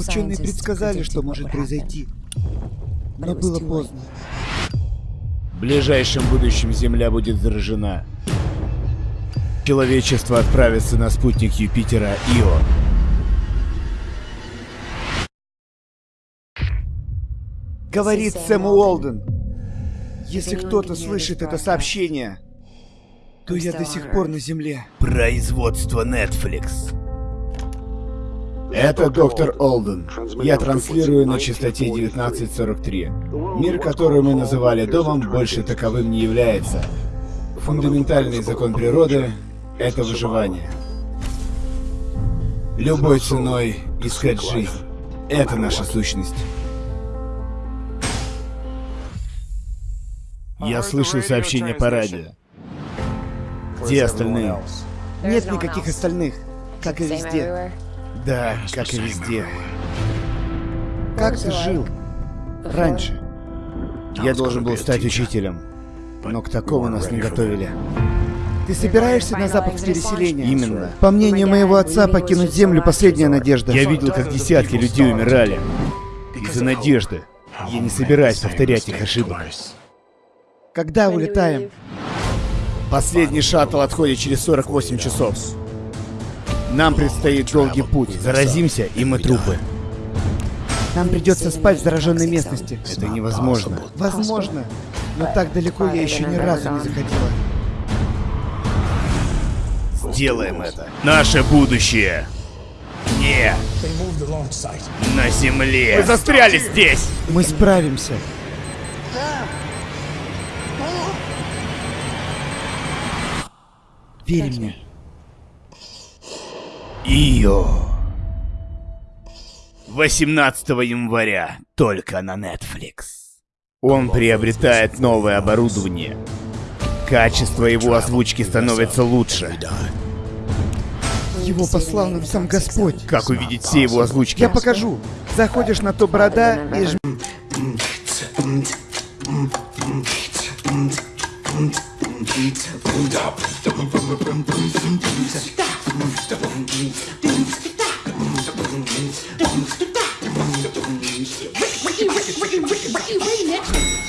Ученые предсказали, что может произойти. Но было поздно. В ближайшем будущем Земля будет заражена. Человечество отправится на спутник Юпитера Ио. Говорит Сэм Уолден. Если кто-то слышит это сообщение, то я до сих пор на Земле. Производство Netflix. Это доктор Олден. Я транслирую на частоте 1943. Мир, который мы называли домом, больше таковым не является. Фундаментальный закон природы — это выживание. Любой ценой искать жизнь — это наша сущность. Я слышал сообщение по радио. Где остальные? Нет никаких остальных, как и везде. Да, как и везде. Как ты жил раньше? Я должен был стать учителем, но к такому нас не готовили. Ты собираешься на запад в переселение? Именно. По мнению моего отца, покинуть Землю — последняя надежда. Я видел, как десятки людей умирали. Из-за надежды. Я не собираюсь повторять их ошибок. Когда улетаем? Последний шаттл отходит через 48 часов. Нам предстоит долгий путь. Заразимся, и мы трупы. Нам придется спать в зараженной местности. Это невозможно. Возможно, но так далеко я еще ни разу не заходила. Сделаем это. Наше будущее. Не на земле. Мы застряли здесь. Мы справимся. Верь мне. Ио. 18 января только на Netflix. Он приобретает новое оборудование. Качество его озвучки становится лучше. Его послал нам сам Господь. Как увидеть все его озвучки? Я покажу. Заходишь на то борода и жм... Ricky, Ricky, Ricky, Ricky, Ricky, Remix.